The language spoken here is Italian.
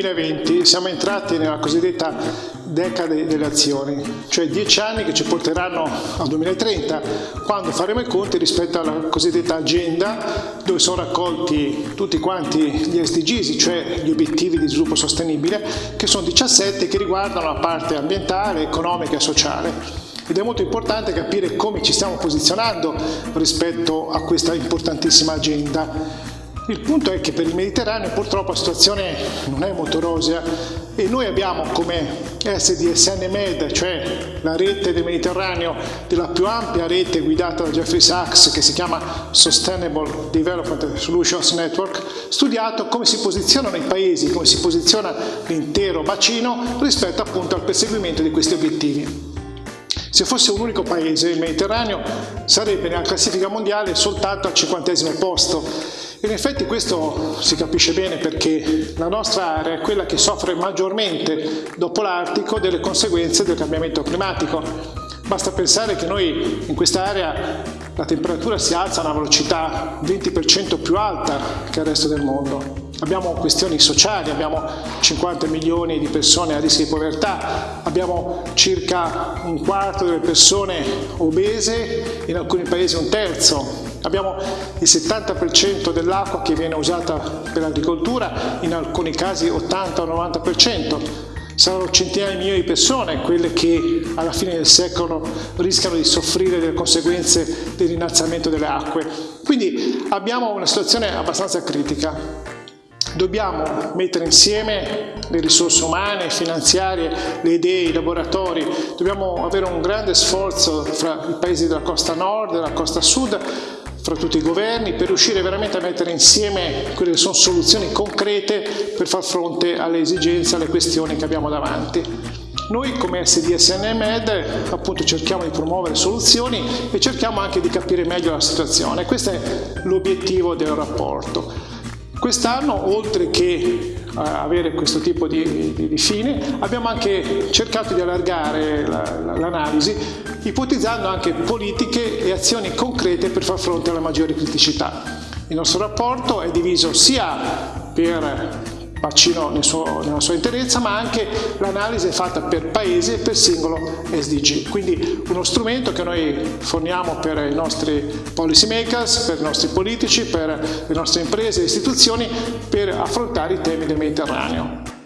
2020 siamo entrati nella cosiddetta decade delle azioni, cioè dieci anni che ci porteranno al 2030, quando faremo i conti rispetto alla cosiddetta agenda, dove sono raccolti tutti quanti gli SDGs, cioè gli obiettivi di sviluppo sostenibile, che sono 17 che riguardano la parte ambientale, economica e sociale ed è molto importante capire come ci stiamo posizionando rispetto a questa importantissima agenda. Il punto è che per il Mediterraneo purtroppo la situazione non è molto rosea e noi abbiamo come SDSN Med, cioè la rete del Mediterraneo, della più ampia rete guidata da Jeffrey Sachs che si chiama Sustainable Development Solutions Network, studiato come si posizionano i paesi, come si posiziona l'intero bacino rispetto appunto al perseguimento di questi obiettivi. Se fosse un unico paese, il Mediterraneo, sarebbe nella classifica mondiale soltanto al cinquantesimo posto. In effetti questo si capisce bene perché la nostra area è quella che soffre maggiormente dopo l'Artico delle conseguenze del cambiamento climatico. Basta pensare che noi in quest'area la temperatura si alza a una velocità 20% più alta che il resto del mondo. Abbiamo questioni sociali, abbiamo 50 milioni di persone a rischio di povertà, abbiamo circa un quarto delle persone obese, in alcuni paesi un terzo, abbiamo il 70% dell'acqua che viene usata per l'agricoltura, in alcuni casi 80-90%, saranno centinaia di milioni di persone quelle che alla fine del secolo rischiano di soffrire delle conseguenze dell'innalzamento delle acque. Quindi abbiamo una situazione abbastanza critica. Dobbiamo mettere insieme le risorse umane, finanziarie, le idee, i laboratori, dobbiamo avere un grande sforzo fra i paesi della costa nord e della costa sud, fra tutti i governi, per riuscire veramente a mettere insieme quelle che sono soluzioni concrete per far fronte alle esigenze, alle questioni che abbiamo davanti. Noi come SDSN Med appunto cerchiamo di promuovere soluzioni e cerchiamo anche di capire meglio la situazione. Questo è l'obiettivo del rapporto. Quest'anno, oltre che uh, avere questo tipo di, di, di, fine, abbiamo anche cercato di allargare l'analisi, la, ipotizzando anche politiche e azioni concrete per far fronte alle maggiori criticità. Il nostro rapporto è diviso sia per bacino nel nella sua interezza, ma anche l'analisi è fatta per paese e per singolo SDG. Quindi uno strumento che noi forniamo per i nostri policy makers, per i nostri politici, per le nostre imprese e istituzioni per affrontare i temi del Mediterraneo.